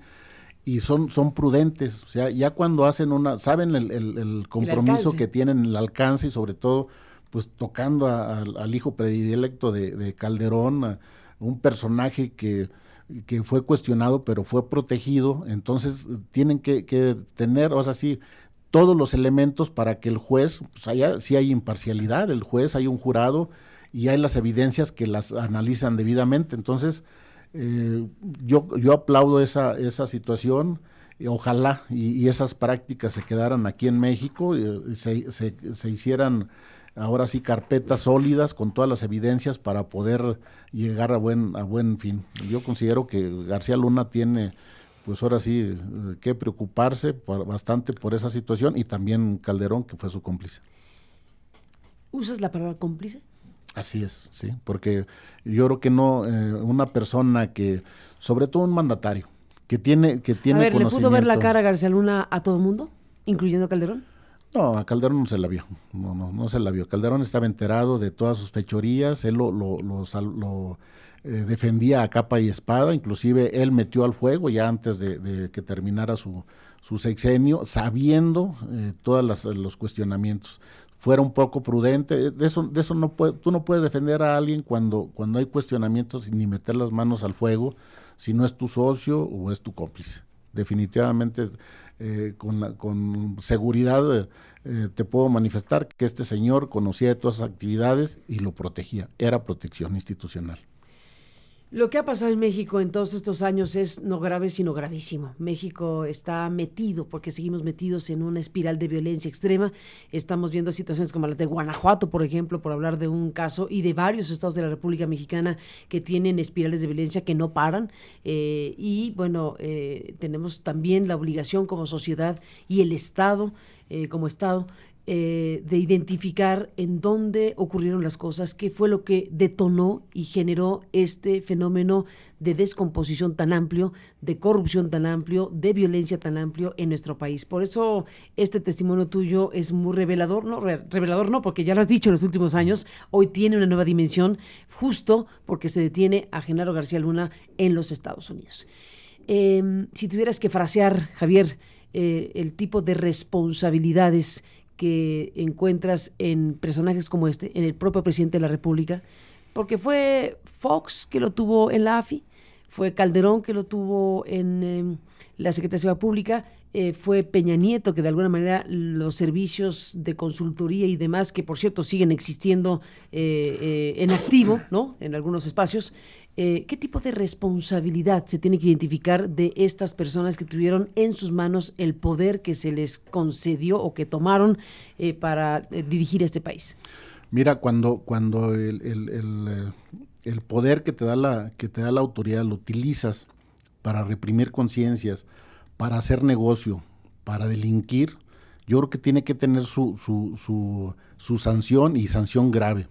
y son, son prudentes, o sea, ya cuando hacen una, saben el, el, compromiso que tienen, el alcance y sobre todo, pues tocando al hijo predilecto de, Calderón, un personaje que, que, fue cuestionado pero fue protegido, entonces tienen que, que, tener, o sea, sí, todos los elementos para que el juez, pues haya, si hay imparcialidad, el juez, hay un jurado y hay las evidencias que las analizan debidamente, entonces eh, yo, yo aplaudo esa, esa situación. Y ojalá y, esas prácticas se quedaran aquí en México, y se, se, hicieran ahora sí carpetas sólidas con todas las evidencias para poder llegar a buen, a buen fin. Yo considero que García Luna tiene pues ahora sí eh, que preocuparse bastante por esa situación y también Calderón que fue su cómplice. ¿Usas la palabra cómplice? Así es, sí, porque yo creo que no, eh, una persona que, sobre todo un mandatario, que tiene, que tiene a ver, ¿le pudo ver la cara a García Luna a todo mundo, incluyendo a Calderón? No, a Calderón no se la vio, no, no, no se la vio. Calderón estaba enterado de todas sus fechorías, él lo, lo, lo, eh, defendía a capa y espada, inclusive él metió al fuego ya antes de, que terminara su, su sexenio, sabiendo eh, todos los cuestionamientos fuera un poco prudente. De eso, de eso no puede, tú no puedes defender a alguien cuando, cuando hay cuestionamientos ni meter las manos al fuego si no es tu socio o es tu cómplice. Definitivamente, eh, con, con seguridad eh, te puedo manifestar que este señor conocía de todas esas actividades y lo protegía. Era protección institucional. Lo que ha pasado en México en todos estos años es no grave, sino gravísimo. México está metido, porque seguimos metidos en una espiral de violencia extrema. Estamos viendo situaciones como las de Guanajuato, por ejemplo, por hablar de un caso, y de varios estados de la República Mexicana que tienen espirales de violencia que no paran. Eh, y bueno, eh, tenemos también la obligación como sociedad y el Estado, eh, como Estado, eh, de identificar en dónde ocurrieron las cosas, qué fue lo que detonó y generó este fenómeno de descomposición tan amplio, de corrupción tan amplio, de violencia tan amplio en nuestro país. Por eso este testimonio tuyo es muy revelador, no revelador no, porque ya lo has dicho en los últimos años, hoy tiene una nueva dimensión justo porque se detiene a Genaro García Luna en los Estados Unidos. Em, si tuvieras que frasear, Javier, eh, el tipo de responsabilidades que encuentras en personajes como este, en el propio presidente de la República, porque fue Fox que lo tuvo en la AFI, fue Calderón que lo tuvo en em, la Secretaría de Pública, eh, fue Peña Nieto que de alguna manera los servicios de consultoría y demás, que por cierto siguen existiendo eh, eh, en activo, ¿no? En algunos espacios, ¿qué tipo de responsabilidad se tiene que identificar de estas personas que tuvieron en sus manos el poder que se les concedió o que tomaron para dirigir este país? Mira, cuando, cuando el, el, poder que te, da la, que te da la autoridad lo utilizas para reprimir conciencias, para hacer negocio, para delinquir, yo creo que tiene que tener su, su, su, sanción y sanción grave.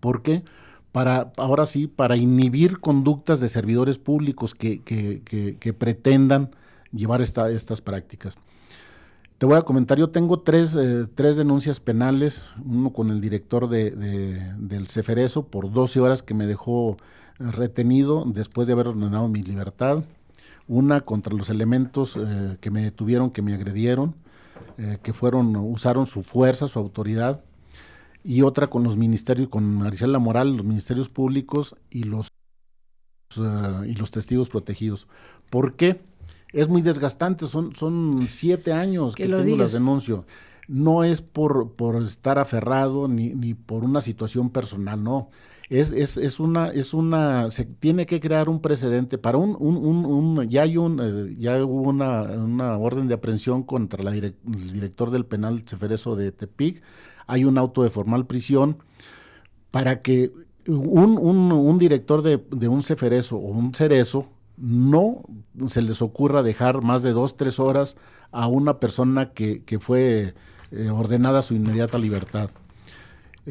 ¿Por qué? Para, ahora sí, para inhibir conductas de servidores públicos que, que, pretendan llevar esta, estas prácticas. Te voy a comentar, yo tengo tres, eh, tres denuncias penales, uno con el director de, de, del Ceferezo por 12 horas que me dejó retenido después de haber ordenado mi libertad una contra los elementos eh, que me detuvieron, que me agredieron, eh, que fueron, usaron su fuerza, su autoridad, y otra con los ministerios, con Maricela Moral, los ministerios públicos y los, eh, y los testigos protegidos. ¿Por qué? Es muy desgastante, son, son siete años que, tengo las denuncio. No es por, por estar aferrado ni, ni por una situación personal, no es, es, es, una, es una, se tiene que crear un precedente para un, un, un, ya hay un, eh, ya hubo una, una, orden de aprehensión contra la el director del penal Ceferezo de Tepic, hay un auto de formal prisión para que un, un, director de, de, un ceferezo o un cerezo no se les ocurra dejar más de dos, tres horas a una persona que, que fue eh, ordenada su inmediata libertad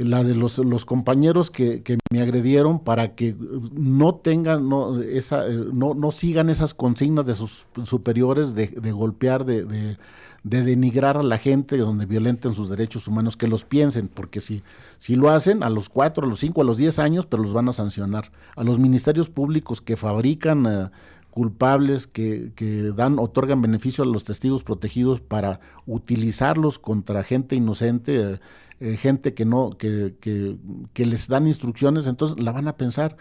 la de los, compañeros que, me agredieron para que no tengan, no, esa, eh, no, no sigan esas consignas de sus superiores de, golpear, de, de, de, denigrar a la gente, donde violenten sus derechos humanos, que los piensen, porque si, si lo hacen a los cuatro, a los cinco, a los diez años, pero los van a sancionar. A los ministerios públicos que fabrican... Eh, culpables que, que, dan, otorgan beneficio a los testigos protegidos para utilizarlos contra gente inocente, eh, eh, gente que no, que, que, que, les dan instrucciones, entonces la van a pensar.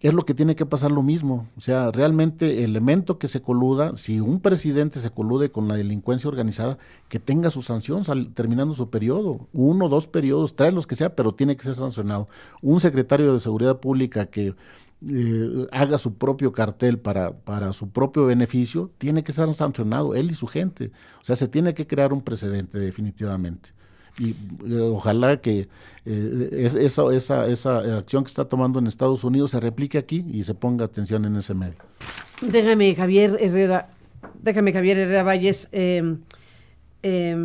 Es lo que tiene que pasar lo mismo. O sea, realmente el elemento que se coluda, si un presidente se colude con la delincuencia organizada, que tenga su sanción terminando su periodo, uno, dos periodos, tres los que sea, pero tiene que ser sancionado. Un secretario de Seguridad Pública que eh, haga su propio cartel para, para su propio beneficio, tiene que ser sancionado, él y su gente. O sea, se tiene que crear un precedente definitivamente y eh, ojalá que eh, esa, esa, esa acción que está tomando en Estados Unidos se replique aquí y se ponga atención en ese medio. Déjame, Javier Herrera, déjame, Javier Herrera Valles, em,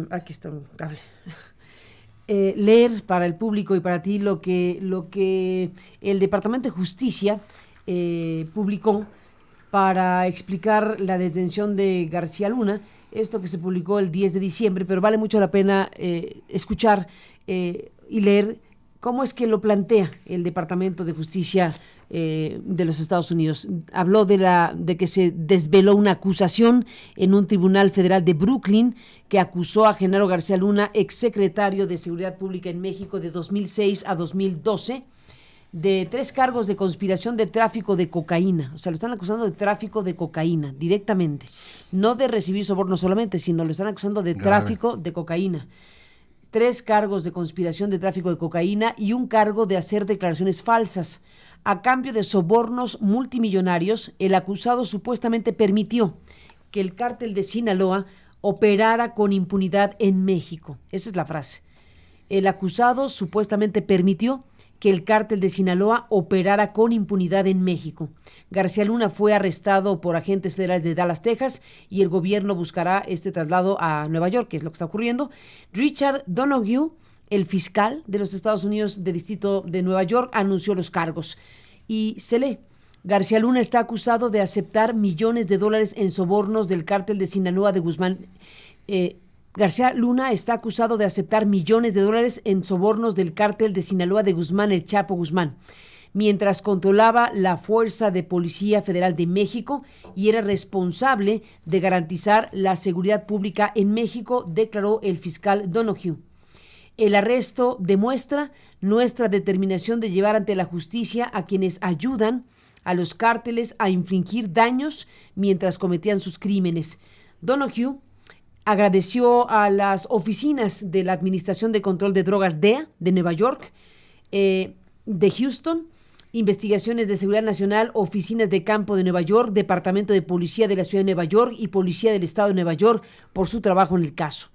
aquí está un cable. Eh, leer para el público y para ti lo que, lo que el Departamento de Justicia publicó para explicar la detención de García Luna esto que se publicó el 10 de diciembre, pero vale mucho la pena eh, escuchar eh, y leer cómo es que lo plantea el Departamento de Justicia eh, de los Estados Unidos. Habló de, la, de que se desveló una acusación en un tribunal federal de Brooklyn que acusó a Genaro García Luna, exsecretario de Seguridad Pública en México de 2006 a 2012 de tres cargos de conspiración de tráfico de cocaína. O sea, lo están acusando de tráfico de cocaína directamente. No de recibir soborno solamente, sino lo están acusando de tráfico de cocaína. tres cargos de conspiración de tráfico de cocaína y un cargo de hacer declaraciones falsas. A cambio de sobornos multimillonarios, el acusado supuestamente permitió que el cártel de Sinaloa operara con impunidad en México. Esa es la frase. El acusado supuestamente permitió que el cártel de Sinaloa operara con impunidad en México. García Luna fue arrestado por agentes federales de Dallas, Texas, y el gobierno buscará este traslado a Nueva York, que es lo que está ocurriendo. Richard Donoghue, el fiscal de los Estados Unidos del Distrito de Nueva York, anunció los cargos. Y se lee. García Luna está acusado de aceptar millones de dólares en sobornos del cártel de Sinaloa de Guzmán. Eh, García Luna está acusado de aceptar millones de dólares en sobornos del cártel de Sinaloa de Guzmán, el Chapo Guzmán, mientras controlaba la Fuerza de Policía Federal de México y era responsable de garantizar la seguridad pública en México, declaró el fiscal Donoghue. El arresto demuestra nuestra determinación de llevar ante la justicia a quienes ayudan a los cárteles a infringir daños mientras cometían sus crímenes. Donoghue agradeció a las oficinas de la Administración de Control de Drogas DEA de Nueva York, eh, de Houston, Investigaciones de Seguridad Nacional, Oficinas de Campo de Nueva York, Departamento de Policía de la Ciudad de Nueva York y Policía del Estado de Nueva York por su trabajo en el caso.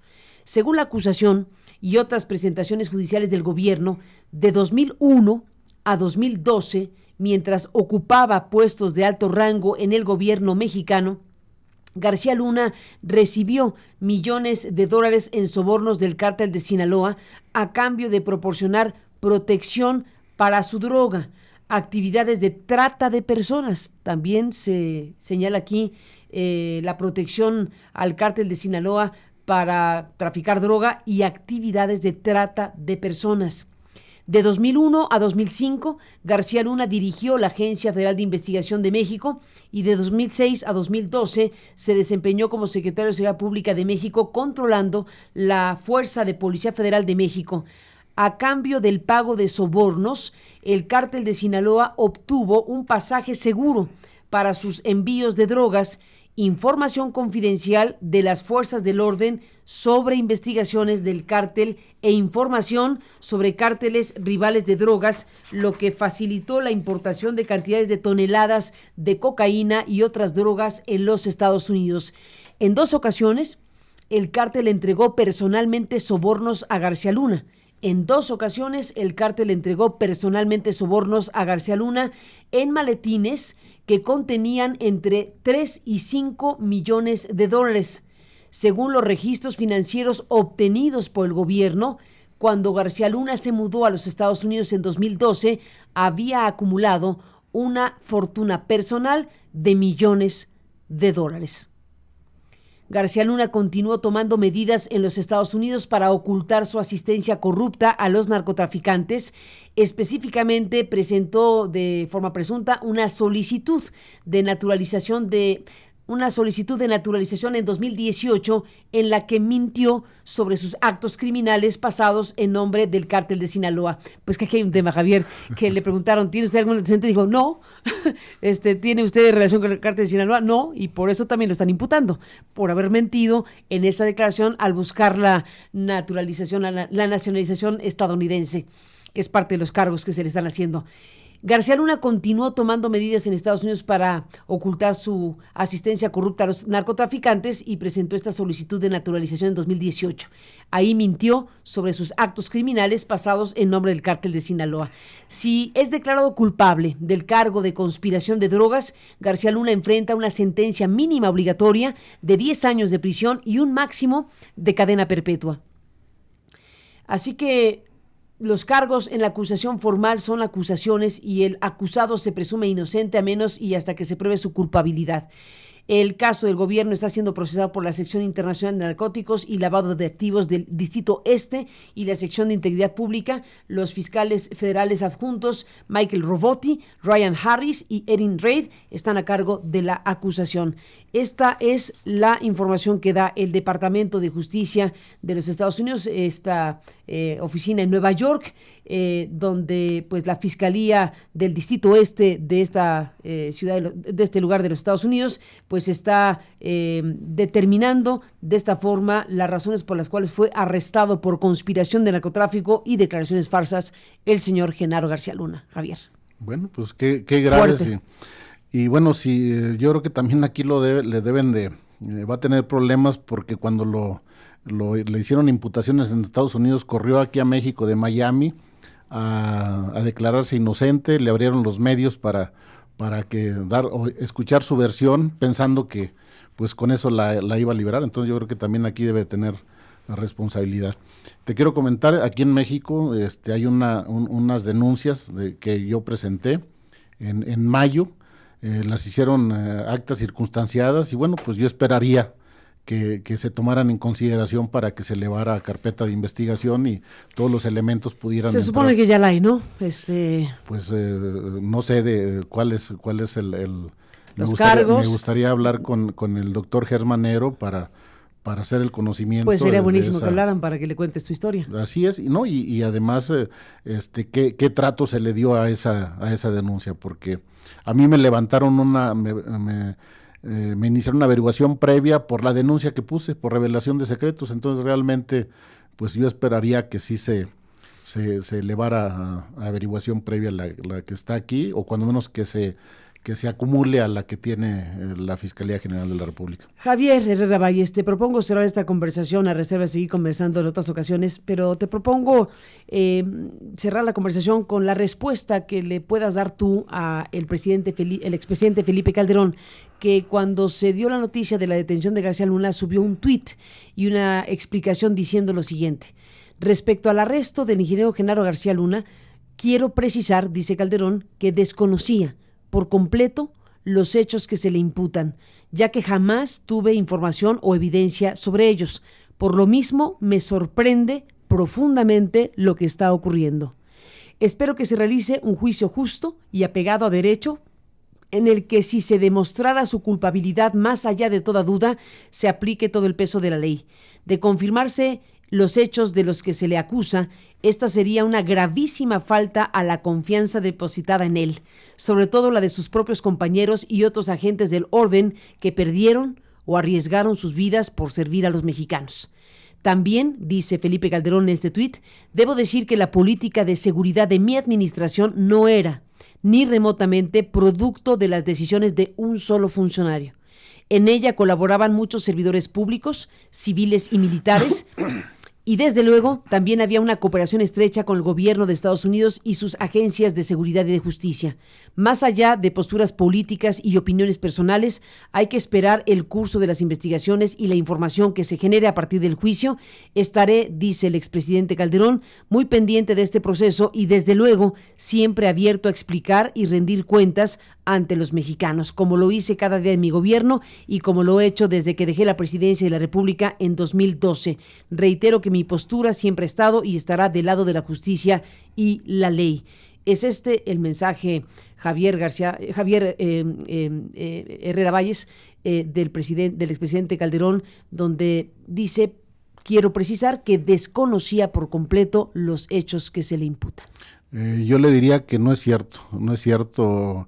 Según la acusación y otras presentaciones judiciales del gobierno, de 2001 a 2012, mientras ocupaba puestos de alto rango en el gobierno mexicano, García Luna recibió millones de dólares en sobornos del cártel de Sinaloa a cambio de proporcionar protección para su droga, actividades de trata de personas. También se señala aquí eh, la protección al cártel de Sinaloa para traficar droga y actividades de trata de personas. De 2001 a 2005, García Luna dirigió la Agencia Federal de Investigación de México y de 2006 a 2012 se desempeñó como secretario de Seguridad Pública de México controlando la Fuerza de Policía Federal de México. A cambio del pago de sobornos, el cártel de Sinaloa obtuvo un pasaje seguro para sus envíos de drogas información confidencial de las fuerzas del orden sobre investigaciones del cártel e información sobre cárteles rivales de drogas, lo que facilitó la importación de cantidades de toneladas de cocaína y otras drogas en los Estados Unidos. En dos ocasiones, el cártel entregó personalmente sobornos a García Luna. En dos ocasiones, el cártel entregó personalmente sobornos a García Luna en maletines que contenían entre 3 y 5 millones de dólares. Según los registros financieros obtenidos por el gobierno, cuando García Luna se mudó a los Estados Unidos en 2012, había acumulado una fortuna personal de millones de dólares. García Luna continuó tomando medidas en los Estados Unidos para ocultar su asistencia corrupta a los narcotraficantes. Específicamente presentó de forma presunta una solicitud de naturalización de una solicitud de naturalización en 2018 en la que mintió sobre sus actos criminales pasados en nombre del cártel de Sinaloa. Pues que aquí hay un tema, Javier, que le preguntaron, ¿tiene usted algún antecedente? Dijo, no. este, ¿Tiene usted relación con el cártel de Sinaloa? No, y por eso también lo están imputando, por haber mentido en esa declaración al buscar la naturalización, la nacionalización estadounidense, que es parte de los cargos que se le están haciendo. García Luna continuó tomando medidas en Estados Unidos para ocultar su asistencia corrupta a los narcotraficantes y presentó esta solicitud de naturalización en 2018. Ahí mintió sobre sus actos criminales pasados en nombre del cártel de Sinaloa. Si es declarado culpable del cargo de conspiración de drogas, García Luna enfrenta una sentencia mínima obligatoria de 10 años de prisión y un máximo de cadena perpetua. Así que los cargos en la acusación formal son acusaciones y el acusado se presume inocente a menos y hasta que se pruebe su culpabilidad. El caso del gobierno está siendo procesado por la Sección Internacional de Narcóticos y Lavado de Activos del Distrito Este y la Sección de Integridad Pública. Los fiscales federales adjuntos Michael Robotti, Ryan Harris y Erin Reid están a cargo de la acusación. Esta es la información que da el Departamento de Justicia de los Estados Unidos, esta eh, oficina en Nueva York, eh, donde pues la Fiscalía del Distrito Oeste de esta eh, ciudad, de este lugar de los Estados Unidos, pues está determinando de esta forma las razones por las cuales fue arrestado por conspiración de narcotráfico y declaraciones falsas el señor Genaro García Luna. Javier. Bueno, pues qué, qué grave. Y bueno, sí, eh, yo creo que también aquí lo le deben de, eh, va a tener problemas porque cuando lo, le hicieron imputaciones en Estados Unidos, corrió aquí a México de Miami a, declararse inocente, le abrieron los medios para, para que dar o escuchar su versión, pensando que pues con eso la, iba a liberar. Entonces yo creo que también aquí debe tener la responsabilidad. Te quiero comentar, aquí en México este, hay una, unas denuncias de, que yo presenté en, en mayo eh, las hicieron eh, actas circunstanciadas y bueno, pues yo esperaría que, se tomaran en consideración para que se elevara a carpeta de investigación y todos los elementos pudieran. Se supone que ya la hay, ¿no? Este. Pues eh, no sé de cuál es cuál es el. los cargos. Me gustaría hablar con, con el doctor Germanero para para hacer el conocimiento. Pues sería buenísimo que hablaran para que le cuentes tu historia. Así es, y no y, y además eh, este qué, qué trato se le dio a esa a esa denuncia porque a mí me levantaron una me, me, eh, me iniciaron una averiguación previa por la denuncia que puse por revelación de secretos, entonces realmente pues yo esperaría que sí se se, se elevara a, averiguación previa la, la que está aquí o cuando menos que se que se acumule a la que tiene eh, la Fiscalía General de la República. Javier Herrera Valles, te propongo cerrar esta conversación a reserva de seguir conversando en otras ocasiones, pero te propongo eh, cerrar la conversación con la respuesta que le puedas dar tú a el presidente expresidente Felipe Calderón, que cuando se dio la noticia de la detención de García Luna subió un tuit y una explicación diciendo lo siguiente. Respecto al arresto del ingeniero Genaro García Luna, quiero precisar, dice Calderón, que desconocía por completo los hechos que se le imputan, ya que jamás tuve información o evidencia sobre ellos. Por lo mismo, me sorprende profundamente lo que está ocurriendo. Espero que se realice un juicio justo y apegado a derecho en el que si se demostrara su culpabilidad más allá de toda duda, se aplique todo el peso de la ley. De confirmarse los hechos de los que se le acusa, esta sería una gravísima falta a la confianza depositada en él, sobre todo la de sus propios compañeros y otros agentes del orden que perdieron o arriesgaron sus vidas por servir a los mexicanos. También, dice Felipe Calderón en este tuit, debo decir que la política de seguridad de mi administración no era, ni remotamente, producto de las decisiones de un solo funcionario. En ella colaboraban muchos servidores públicos, civiles y militares, Y desde luego, también había una cooperación estrecha con el gobierno de Estados Unidos y sus agencias de seguridad y de justicia. Más allá de posturas políticas y opiniones personales, hay que esperar el curso de las investigaciones y la información que se genere a partir del juicio. Estaré, dice el expresidente Calderón, muy pendiente de este proceso y desde luego siempre abierto a explicar y rendir cuentas ante los mexicanos, como lo hice cada día en mi gobierno y como lo he hecho desde que dejé la presidencia de la República en 2012. Reitero que mi postura siempre ha estado y estará del lado de la justicia y la ley. Es este el mensaje, Javier García, Javier eh, eh, eh, Herrera Valles, del, del expresidente Calderón, donde dice, quiero precisar que desconocía por completo los hechos que se le imputan. yo le diría que no es cierto, no es cierto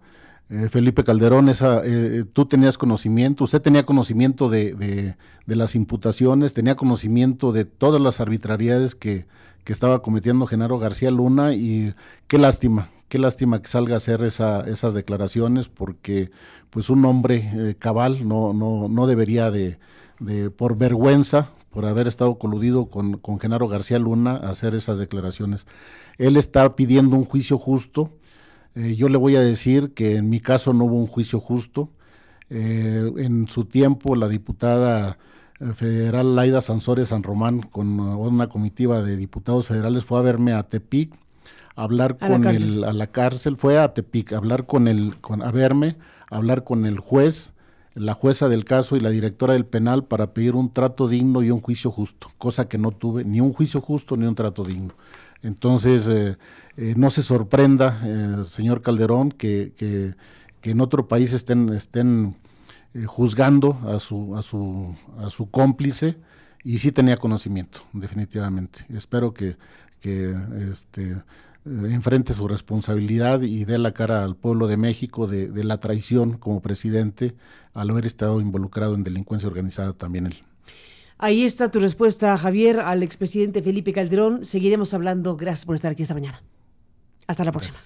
eh, Felipe Calderón, esa, eh, tú tenías conocimiento, usted tenía conocimiento de, de, las imputaciones, tenía conocimiento de todas las arbitrariedades que, que, estaba cometiendo Genaro García Luna y qué lástima, qué lástima que salga a hacer esa, esas declaraciones porque pues un hombre eh, cabal no, no, no debería de, de, por vergüenza, por haber estado coludido con, con Genaro García Luna, hacer esas declaraciones. Él está pidiendo un juicio justo, eh, yo le voy a decir que en mi caso no hubo un juicio justo. Eh, en su tiempo la diputada eh, federal Laida Sansores San Román con una comitiva de diputados federales fue a verme a Tepic a hablar con el a la cárcel fue a Tepic a hablar con el con a verme a hablar con el juez la jueza del caso y la directora del penal para pedir un trato digno y un juicio justo cosa que no tuve ni un juicio justo ni un trato digno entonces, eh, eh, no se sorprenda, eh, señor Calderón, que, que, en otro país estén, estén eh, juzgando a su, a, su, a su cómplice y sí tenía conocimiento, definitivamente. Espero que, este, enfrente su responsabilidad y dé la cara al pueblo de México de, la traición como presidente al haber estado involucrado en delincuencia organizada también él. Ahí está tu respuesta, Javier, al expresidente Felipe Calderón. Seguiremos hablando. Gracias por estar aquí esta mañana. Hasta la próxima.